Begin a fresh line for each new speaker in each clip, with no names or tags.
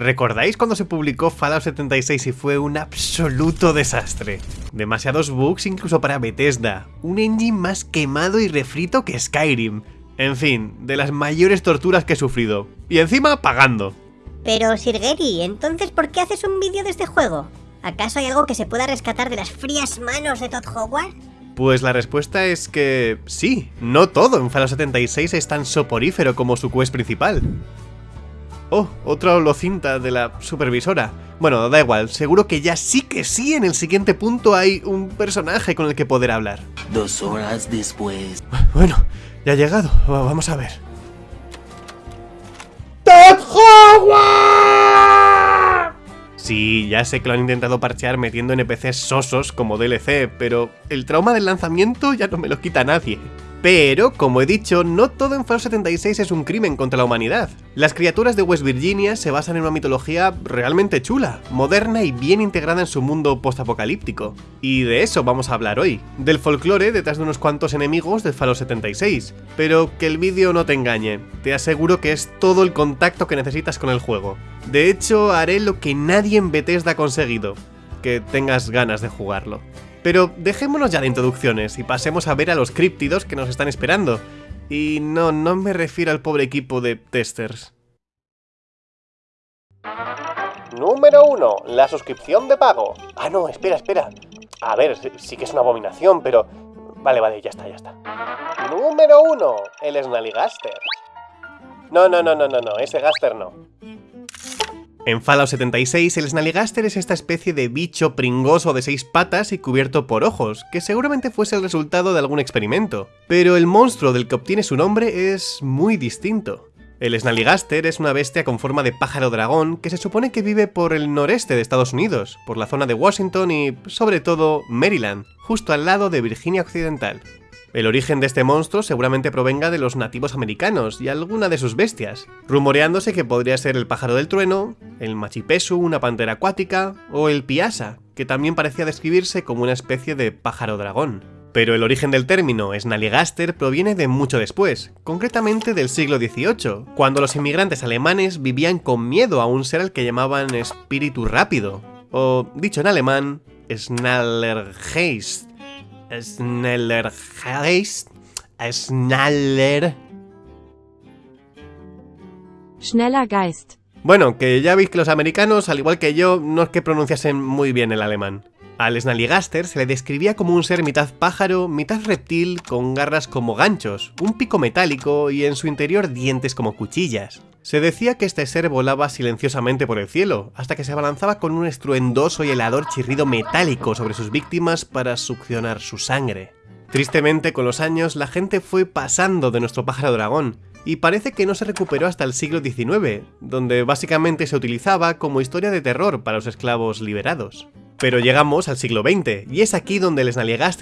¿Recordáis cuando se publicó Fallout 76 y fue un absoluto desastre? Demasiados bugs incluso para Bethesda, un engine más quemado y refrito que Skyrim. En fin, de las mayores torturas que he sufrido. Y encima pagando.
Pero Sirgeri, entonces ¿por qué haces un vídeo de este juego? ¿Acaso hay algo que se pueda rescatar de las frías manos de Todd Howard?
Pues la respuesta es que sí, no todo en Fallout 76 es tan soporífero como su quest principal. Oh, otra holocinta de la supervisora. Bueno, da igual, seguro que ya sí que sí en el siguiente punto hay un personaje con el que poder hablar.
Dos horas después.
Bueno, ya ha llegado, vamos a ver. Sí, ya sé que lo han intentado parchear metiendo NPCs sosos como DLC, pero el trauma del lanzamiento ya no me lo quita nadie. Pero, como he dicho, no todo en Fallout 76 es un crimen contra la humanidad. Las criaturas de West Virginia se basan en una mitología realmente chula, moderna y bien integrada en su mundo postapocalíptico. Y de eso vamos a hablar hoy, del folclore detrás de unos cuantos enemigos de Fallout 76. Pero que el vídeo no te engañe, te aseguro que es todo el contacto que necesitas con el juego. De hecho, haré lo que nadie en Bethesda ha conseguido, que tengas ganas de jugarlo. Pero dejémonos ya de introducciones y pasemos a ver a los críptidos que nos están esperando. Y no, no me refiero al pobre equipo de testers. Número 1. La suscripción de pago. Ah, no, espera, espera. A ver, sí que es una abominación, pero... Vale, vale, ya está, ya está. Número 1. El Snallygaster. No, no, no, no, no, no, ese Gaster no. En Fallout 76, el Snallygaster es esta especie de bicho pringoso de seis patas y cubierto por ojos, que seguramente fuese el resultado de algún experimento. Pero el monstruo del que obtiene su nombre es muy distinto. El Snallygaster es una bestia con forma de pájaro dragón que se supone que vive por el noreste de Estados Unidos, por la zona de Washington y, sobre todo, Maryland, justo al lado de Virginia Occidental. El origen de este monstruo seguramente provenga de los nativos americanos y alguna de sus bestias, rumoreándose que podría ser el pájaro del trueno, el machipesu, una pantera acuática, o el piasa, que también parecía describirse como una especie de pájaro dragón. Pero el origen del término Snallygaster proviene de mucho después, concretamente del siglo XVIII, cuando los inmigrantes alemanes vivían con miedo a un ser al que llamaban espíritu rápido, o dicho en alemán, Schnallergeist, Schnellergeist, Schnaller...
Schneller Geist.
Bueno, que ya veis que los americanos, al igual que yo, no es que pronunciasen muy bien el alemán. Al Snallygaster se le describía como un ser mitad pájaro, mitad reptil, con garras como ganchos, un pico metálico y en su interior dientes como cuchillas. Se decía que este ser volaba silenciosamente por el cielo, hasta que se abalanzaba con un estruendoso y helador chirrido metálico sobre sus víctimas para succionar su sangre. Tristemente, con los años, la gente fue pasando de nuestro pájaro dragón, y parece que no se recuperó hasta el siglo XIX, donde básicamente se utilizaba como historia de terror para los esclavos liberados. Pero llegamos al siglo XX, y es aquí donde el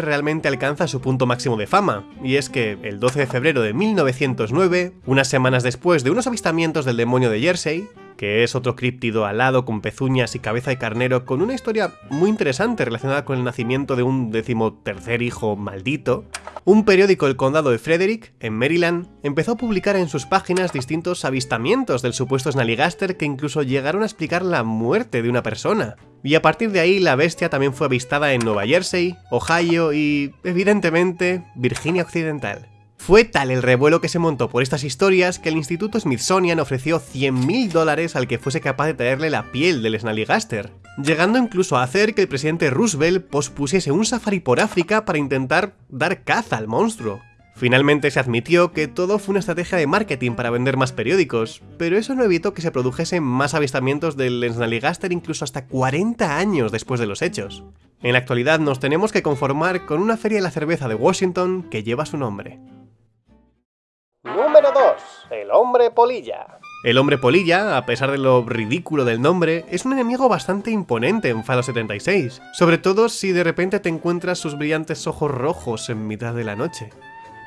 realmente alcanza su punto máximo de fama, y es que el 12 de febrero de 1909, unas semanas después de unos avistamientos del demonio de Jersey, que es otro críptido alado con pezuñas y cabeza de carnero con una historia muy interesante relacionada con el nacimiento de un decimotercer hijo maldito, un periódico del condado de Frederick, en Maryland, empezó a publicar en sus páginas distintos avistamientos del supuesto Snallygaster que incluso llegaron a explicar la muerte de una persona. Y a partir de ahí la bestia también fue avistada en Nueva Jersey, Ohio y, evidentemente, Virginia Occidental. Fue tal el revuelo que se montó por estas historias que el Instituto Smithsonian ofreció 100.000 dólares al que fuese capaz de traerle la piel del Snallygaster, llegando incluso a hacer que el presidente Roosevelt pospusiese un safari por África para intentar dar caza al monstruo. Finalmente se admitió que todo fue una estrategia de marketing para vender más periódicos, pero eso no evitó que se produjesen más avistamientos del Snallygaster incluso hasta 40 años después de los hechos. En la actualidad nos tenemos que conformar con una feria de la cerveza de Washington que lleva su nombre. Número 2. El hombre polilla. El hombre polilla, a pesar de lo ridículo del nombre, es un enemigo bastante imponente en Fallout 76, sobre todo si de repente te encuentras sus brillantes ojos rojos en mitad de la noche.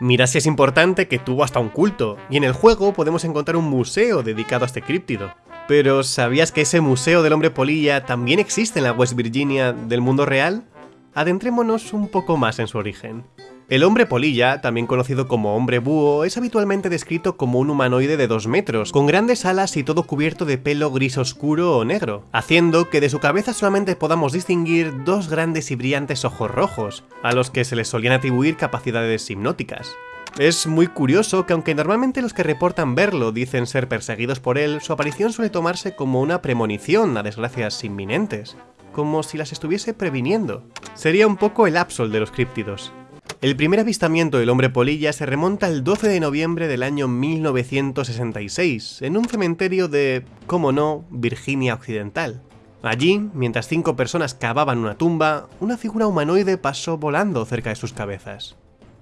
Mira si es importante que tuvo hasta un culto, y en el juego podemos encontrar un museo dedicado a este críptido. Pero ¿sabías que ese museo del hombre polilla también existe en la West Virginia del mundo real? Adentrémonos un poco más en su origen. El hombre polilla, también conocido como hombre búho, es habitualmente descrito como un humanoide de 2 metros, con grandes alas y todo cubierto de pelo gris oscuro o negro, haciendo que de su cabeza solamente podamos distinguir dos grandes y brillantes ojos rojos, a los que se les solían atribuir capacidades hipnóticas. Es muy curioso que aunque normalmente los que reportan verlo dicen ser perseguidos por él, su aparición suele tomarse como una premonición a desgracias inminentes, como si las estuviese previniendo. Sería un poco el Absol de los críptidos. El primer avistamiento del hombre polilla se remonta al 12 de noviembre del año 1966, en un cementerio de, como no, Virginia Occidental. Allí, mientras cinco personas cavaban una tumba, una figura humanoide pasó volando cerca de sus cabezas.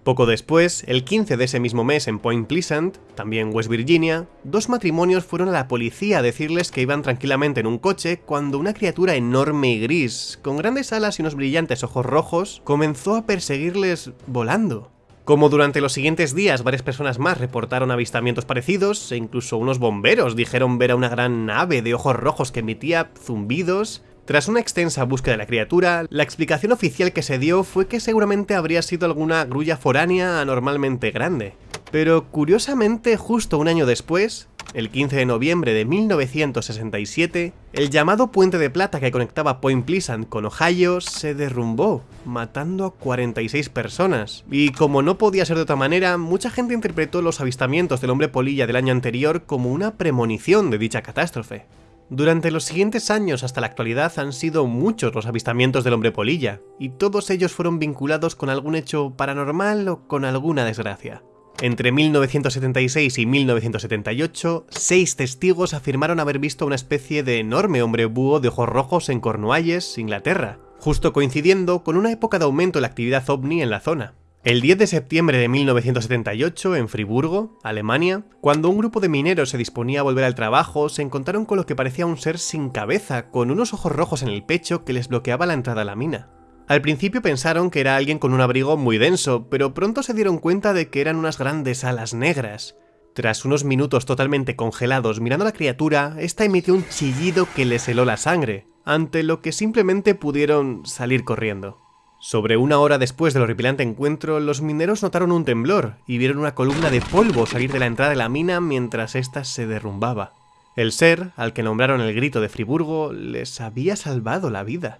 Poco después, el 15 de ese mismo mes en Point Pleasant, también West Virginia, dos matrimonios fueron a la policía a decirles que iban tranquilamente en un coche cuando una criatura enorme y gris, con grandes alas y unos brillantes ojos rojos, comenzó a perseguirles volando. Como durante los siguientes días varias personas más reportaron avistamientos parecidos, e incluso unos bomberos dijeron ver a una gran nave de ojos rojos que emitía zumbidos, tras una extensa búsqueda de la criatura, la explicación oficial que se dio fue que seguramente habría sido alguna grulla foránea anormalmente grande. Pero curiosamente, justo un año después, el 15 de noviembre de 1967, el llamado puente de plata que conectaba Point Pleasant con Ohio se derrumbó, matando a 46 personas. Y como no podía ser de otra manera, mucha gente interpretó los avistamientos del hombre polilla del año anterior como una premonición de dicha catástrofe. Durante los siguientes años hasta la actualidad han sido muchos los avistamientos del hombre polilla, y todos ellos fueron vinculados con algún hecho paranormal o con alguna desgracia. Entre 1976 y 1978, seis testigos afirmaron haber visto una especie de enorme hombre búho de ojos rojos en Cornualles, Inglaterra, justo coincidiendo con una época de aumento de la actividad ovni en la zona. El 10 de septiembre de 1978, en Friburgo, Alemania, cuando un grupo de mineros se disponía a volver al trabajo, se encontraron con lo que parecía un ser sin cabeza, con unos ojos rojos en el pecho que les bloqueaba la entrada a la mina. Al principio pensaron que era alguien con un abrigo muy denso, pero pronto se dieron cuenta de que eran unas grandes alas negras. Tras unos minutos totalmente congelados mirando a la criatura, esta emitió un chillido que les heló la sangre, ante lo que simplemente pudieron salir corriendo. Sobre una hora después del horripilante encuentro, los mineros notaron un temblor y vieron una columna de polvo salir de la entrada de la mina mientras ésta se derrumbaba. El ser, al que nombraron el grito de Friburgo, les había salvado la vida.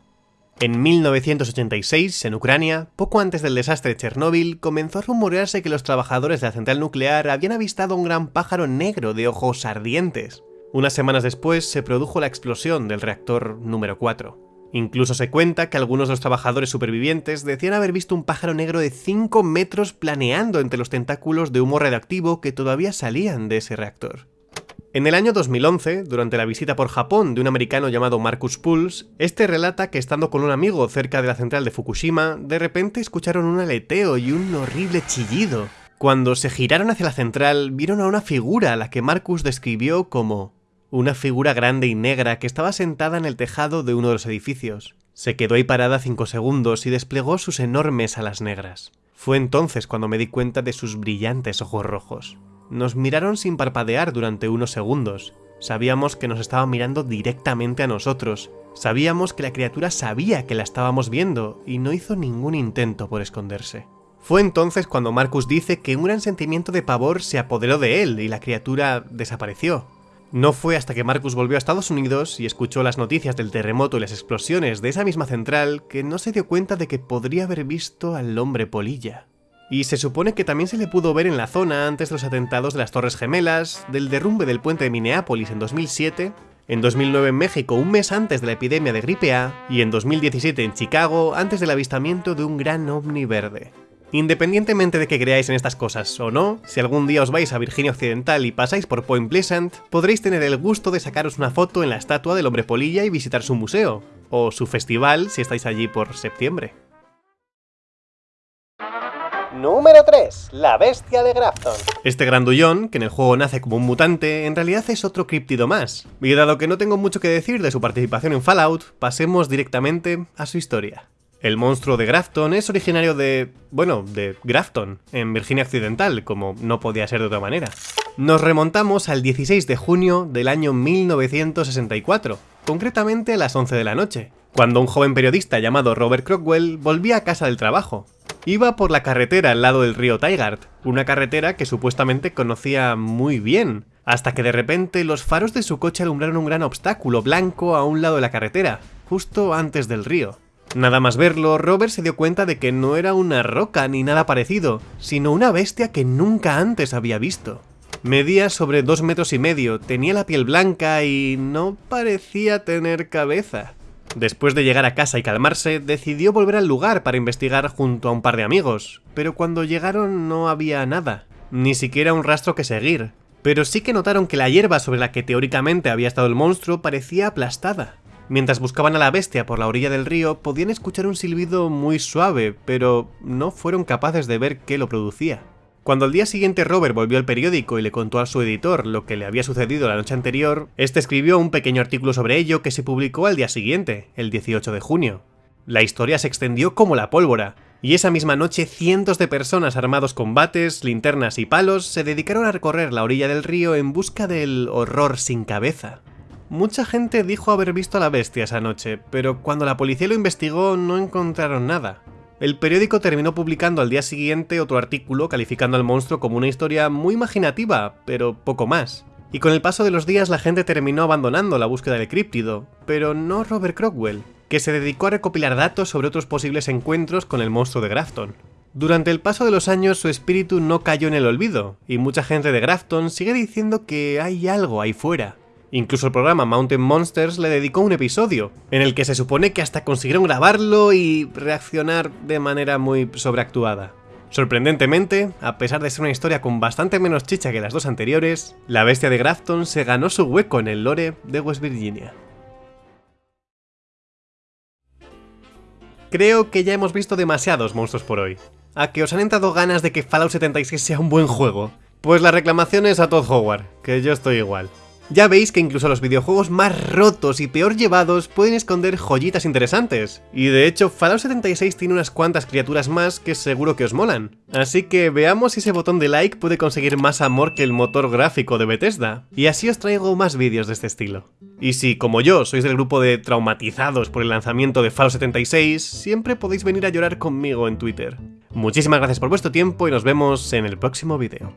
En 1986, en Ucrania, poco antes del desastre de Chernóbil, comenzó a rumorearse que los trabajadores de la central nuclear habían avistado un gran pájaro negro de ojos ardientes. Unas semanas después se produjo la explosión del reactor número 4. Incluso se cuenta que algunos de los trabajadores supervivientes decían haber visto un pájaro negro de 5 metros planeando entre los tentáculos de humo radioactivo que todavía salían de ese reactor. En el año 2011, durante la visita por Japón de un americano llamado Marcus Pulse, este relata que estando con un amigo cerca de la central de Fukushima, de repente escucharon un aleteo y un horrible chillido. Cuando se giraron hacia la central, vieron a una figura a la que Marcus describió como una figura grande y negra que estaba sentada en el tejado de uno de los edificios. Se quedó ahí parada cinco segundos y desplegó sus enormes alas negras. Fue entonces cuando me di cuenta de sus brillantes ojos rojos. Nos miraron sin parpadear durante unos segundos. Sabíamos que nos estaba mirando directamente a nosotros. Sabíamos que la criatura sabía que la estábamos viendo y no hizo ningún intento por esconderse. Fue entonces cuando Marcus dice que un gran sentimiento de pavor se apoderó de él y la criatura desapareció. No fue hasta que Marcus volvió a Estados Unidos y escuchó las noticias del terremoto y las explosiones de esa misma central que no se dio cuenta de que podría haber visto al hombre polilla. Y se supone que también se le pudo ver en la zona antes de los atentados de las Torres Gemelas, del derrumbe del puente de Minneapolis en 2007, en 2009 en México un mes antes de la epidemia de gripe A y en 2017 en Chicago antes del avistamiento de un gran ovni verde. Independientemente de que creáis en estas cosas o no, si algún día os vais a Virginia Occidental y pasáis por Point Pleasant, podréis tener el gusto de sacaros una foto en la estatua del hombre polilla y visitar su museo, o su festival si estáis allí por septiembre. Número 3. La bestia de Grafton. Este grandullón, que en el juego nace como un mutante, en realidad es otro críptido más. Y dado que no tengo mucho que decir de su participación en Fallout, pasemos directamente a su historia. El monstruo de Grafton es originario de... bueno, de Grafton, en Virginia Occidental, como no podía ser de otra manera. Nos remontamos al 16 de junio del año 1964, concretamente a las 11 de la noche, cuando un joven periodista llamado Robert Crockwell volvía a casa del trabajo. Iba por la carretera al lado del río Tigard, una carretera que supuestamente conocía muy bien, hasta que de repente los faros de su coche alumbraron un gran obstáculo blanco a un lado de la carretera, justo antes del río. Nada más verlo, Robert se dio cuenta de que no era una roca ni nada parecido, sino una bestia que nunca antes había visto. Medía sobre dos metros y medio, tenía la piel blanca y no parecía tener cabeza. Después de llegar a casa y calmarse, decidió volver al lugar para investigar junto a un par de amigos, pero cuando llegaron no había nada, ni siquiera un rastro que seguir, pero sí que notaron que la hierba sobre la que teóricamente había estado el monstruo parecía aplastada. Mientras buscaban a la bestia por la orilla del río, podían escuchar un silbido muy suave, pero no fueron capaces de ver qué lo producía. Cuando al día siguiente Robert volvió al periódico y le contó a su editor lo que le había sucedido la noche anterior, este escribió un pequeño artículo sobre ello que se publicó al día siguiente, el 18 de junio. La historia se extendió como la pólvora, y esa misma noche cientos de personas armados con bates, linternas y palos se dedicaron a recorrer la orilla del río en busca del horror sin cabeza. Mucha gente dijo haber visto a la bestia esa noche, pero cuando la policía lo investigó no encontraron nada. El periódico terminó publicando al día siguiente otro artículo calificando al monstruo como una historia muy imaginativa, pero poco más. Y con el paso de los días la gente terminó abandonando la búsqueda del críptido, pero no Robert Crockwell, que se dedicó a recopilar datos sobre otros posibles encuentros con el monstruo de Grafton. Durante el paso de los años su espíritu no cayó en el olvido, y mucha gente de Grafton sigue diciendo que hay algo ahí fuera, Incluso el programa Mountain Monsters le dedicó un episodio, en el que se supone que hasta consiguieron grabarlo y reaccionar de manera muy sobreactuada. Sorprendentemente, a pesar de ser una historia con bastante menos chicha que las dos anteriores, la bestia de Grafton se ganó su hueco en el lore de West Virginia. Creo que ya hemos visto demasiados monstruos por hoy. ¿A que os han entrado ganas de que Fallout 76 sea un buen juego? Pues la reclamación es a Todd Howard, que yo estoy igual. Ya veis que incluso los videojuegos más rotos y peor llevados pueden esconder joyitas interesantes. Y de hecho, Fallout 76 tiene unas cuantas criaturas más que seguro que os molan. Así que veamos si ese botón de like puede conseguir más amor que el motor gráfico de Bethesda. Y así os traigo más vídeos de este estilo. Y si, como yo, sois del grupo de traumatizados por el lanzamiento de Fallout 76, siempre podéis venir a llorar conmigo en Twitter. Muchísimas gracias por vuestro tiempo y nos vemos en el próximo vídeo.